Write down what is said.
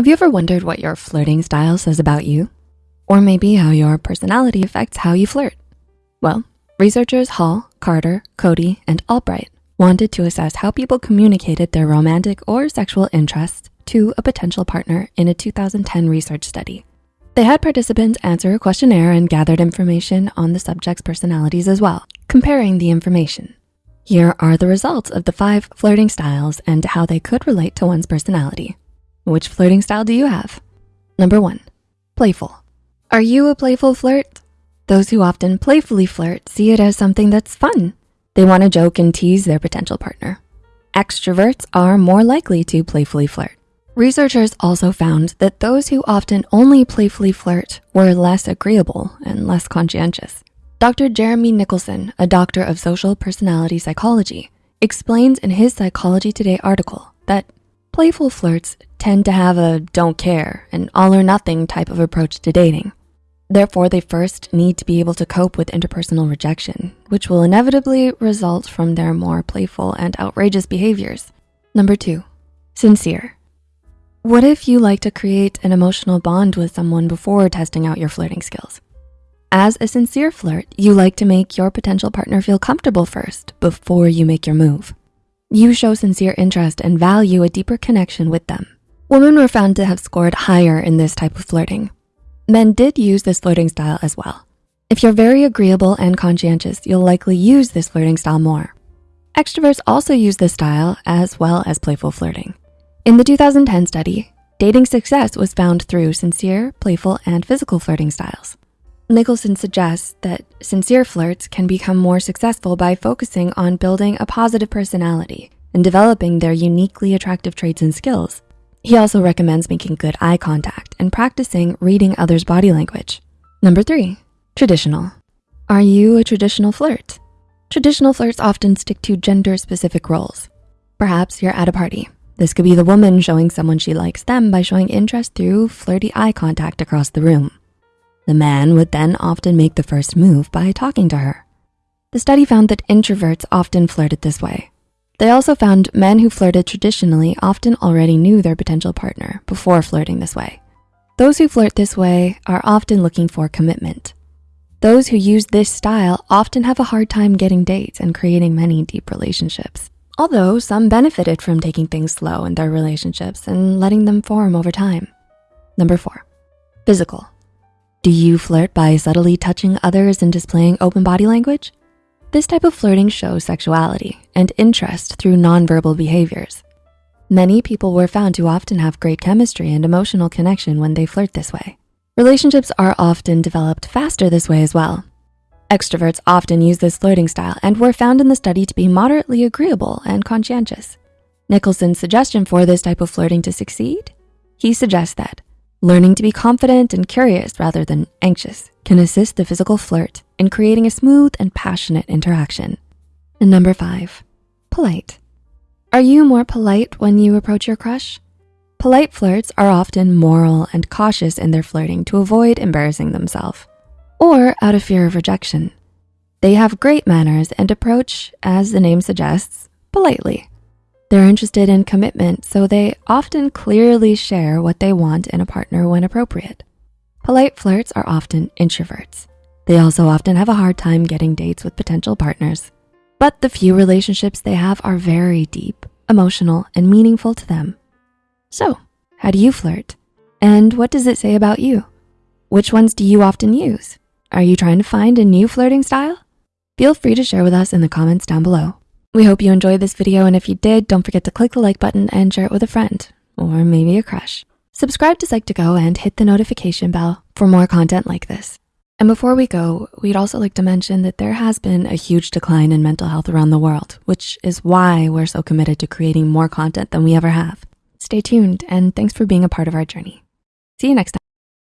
Have you ever wondered what your flirting style says about you? Or maybe how your personality affects how you flirt? Well, researchers Hall, Carter, Cody, and Albright wanted to assess how people communicated their romantic or sexual interests to a potential partner in a 2010 research study. They had participants answer a questionnaire and gathered information on the subject's personalities as well, comparing the information. Here are the results of the five flirting styles and how they could relate to one's personality. Which flirting style do you have? Number one, playful. Are you a playful flirt? Those who often playfully flirt see it as something that's fun. They wanna joke and tease their potential partner. Extroverts are more likely to playfully flirt. Researchers also found that those who often only playfully flirt were less agreeable and less conscientious. Dr. Jeremy Nicholson, a doctor of social personality psychology, explains in his Psychology Today article that Playful flirts tend to have a don't care and all or nothing type of approach to dating. Therefore, they first need to be able to cope with interpersonal rejection, which will inevitably result from their more playful and outrageous behaviors. Number two, sincere. What if you like to create an emotional bond with someone before testing out your flirting skills? As a sincere flirt, you like to make your potential partner feel comfortable first before you make your move. You show sincere interest and value a deeper connection with them. Women were found to have scored higher in this type of flirting. Men did use this flirting style as well. If you're very agreeable and conscientious, you'll likely use this flirting style more. Extroverts also use this style as well as playful flirting. In the 2010 study, dating success was found through sincere, playful, and physical flirting styles. Nicholson suggests that sincere flirts can become more successful by focusing on building a positive personality and developing their uniquely attractive traits and skills. He also recommends making good eye contact and practicing reading others' body language. Number three, traditional. Are you a traditional flirt? Traditional flirts often stick to gender-specific roles. Perhaps you're at a party. This could be the woman showing someone she likes them by showing interest through flirty eye contact across the room. The man would then often make the first move by talking to her. The study found that introverts often flirted this way. They also found men who flirted traditionally often already knew their potential partner before flirting this way. Those who flirt this way are often looking for commitment. Those who use this style often have a hard time getting dates and creating many deep relationships. Although some benefited from taking things slow in their relationships and letting them form over time. Number four, physical. Do you flirt by subtly touching others and displaying open body language? This type of flirting shows sexuality and interest through nonverbal behaviors. Many people were found to often have great chemistry and emotional connection when they flirt this way. Relationships are often developed faster this way as well. Extroverts often use this flirting style and were found in the study to be moderately agreeable and conscientious. Nicholson's suggestion for this type of flirting to succeed? He suggests that Learning to be confident and curious rather than anxious can assist the physical flirt in creating a smooth and passionate interaction. And number five, polite. Are you more polite when you approach your crush? Polite flirts are often moral and cautious in their flirting to avoid embarrassing themselves or out of fear of rejection. They have great manners and approach, as the name suggests, politely. They're interested in commitment, so they often clearly share what they want in a partner when appropriate. Polite flirts are often introverts. They also often have a hard time getting dates with potential partners. But the few relationships they have are very deep, emotional, and meaningful to them. So, how do you flirt? And what does it say about you? Which ones do you often use? Are you trying to find a new flirting style? Feel free to share with us in the comments down below. We hope you enjoyed this video, and if you did, don't forget to click the like button and share it with a friend, or maybe a crush. Subscribe to Psych2Go and hit the notification bell for more content like this. And before we go, we'd also like to mention that there has been a huge decline in mental health around the world, which is why we're so committed to creating more content than we ever have. Stay tuned, and thanks for being a part of our journey. See you next time.